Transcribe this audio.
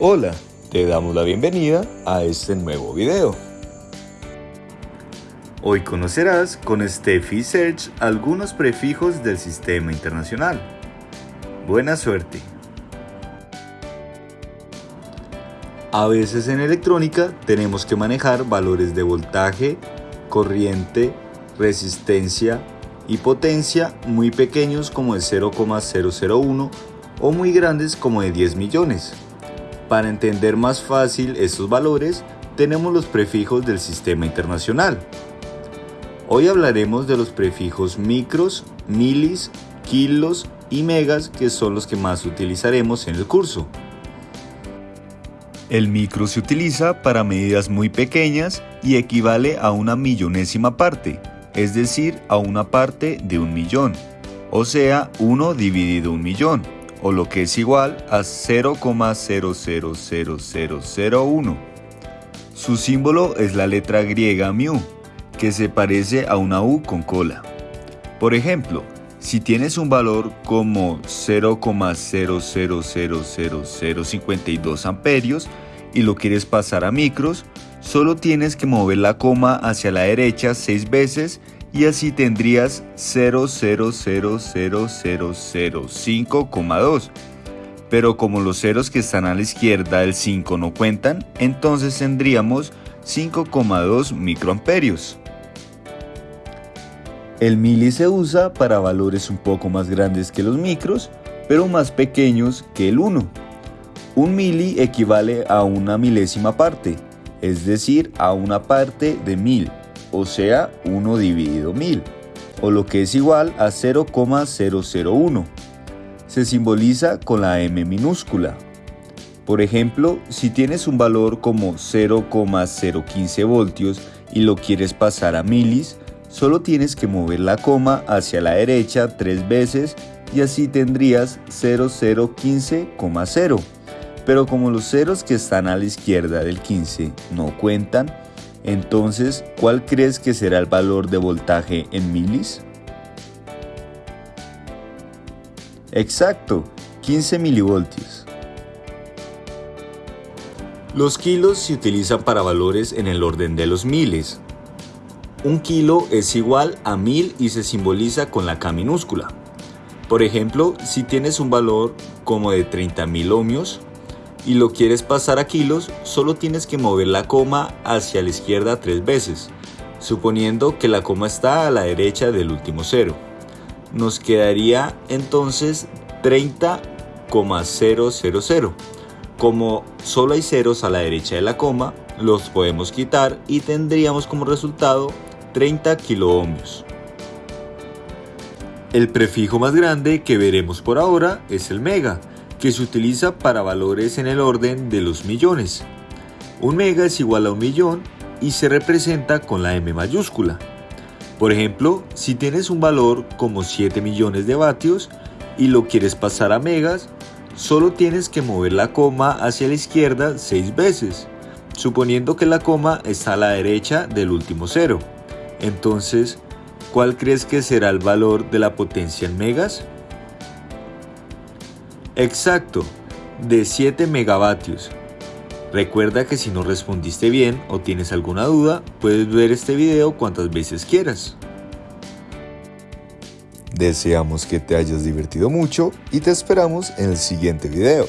Hola, te damos la bienvenida a este nuevo video. Hoy conocerás con Steffi Search algunos prefijos del sistema internacional. Buena suerte. A veces en electrónica tenemos que manejar valores de voltaje, corriente, resistencia y potencia muy pequeños como de 0,001 o muy grandes como de 10 millones. Para entender más fácil estos valores, tenemos los prefijos del sistema internacional. Hoy hablaremos de los prefijos micros, milis, kilos y megas que son los que más utilizaremos en el curso. El micro se utiliza para medidas muy pequeñas y equivale a una millonésima parte, es decir, a una parte de un millón, o sea, 1 dividido un millón o lo que es igual a 0,000001. Su símbolo es la letra griega mu, que se parece a una U con cola. Por ejemplo, si tienes un valor como 0,000052 amperios y lo quieres pasar a micros, solo tienes que mover la coma hacia la derecha 6 veces y así tendrías 0,00005,2. Pero como los ceros que están a la izquierda del 5 no cuentan, entonces tendríamos 5,2 microamperios. El mili se usa para valores un poco más grandes que los micros, pero más pequeños que el 1. Un mili equivale a una milésima parte, es decir, a una parte de mil o sea 1 dividido 1000, o lo que es igual a 0,001. Se simboliza con la m minúscula. Por ejemplo, si tienes un valor como 0,015 voltios y lo quieres pasar a milis, solo tienes que mover la coma hacia la derecha tres veces y así tendrías 0015,0. Pero como los ceros que están a la izquierda del 15 no cuentan, entonces, ¿cuál crees que será el valor de voltaje en milis? Exacto, 15 milivoltios. Los kilos se utilizan para valores en el orden de los miles. Un kilo es igual a mil y se simboliza con la K minúscula. Por ejemplo, si tienes un valor como de 30.000 ohmios, y lo quieres pasar a kilos, solo tienes que mover la coma hacia la izquierda tres veces, suponiendo que la coma está a la derecha del último cero. Nos quedaría entonces 30,000. Como solo hay ceros a la derecha de la coma, los podemos quitar y tendríamos como resultado 30 kiloohmios. El prefijo más grande que veremos por ahora es el mega, que se utiliza para valores en el orden de los millones. Un mega es igual a un millón y se representa con la M mayúscula. Por ejemplo, si tienes un valor como 7 millones de vatios y lo quieres pasar a megas, solo tienes que mover la coma hacia la izquierda 6 veces, suponiendo que la coma está a la derecha del último cero. Entonces, ¿cuál crees que será el valor de la potencia en megas? Exacto, de 7 megavatios. Recuerda que si no respondiste bien o tienes alguna duda, puedes ver este video cuantas veces quieras. Deseamos que te hayas divertido mucho y te esperamos en el siguiente video.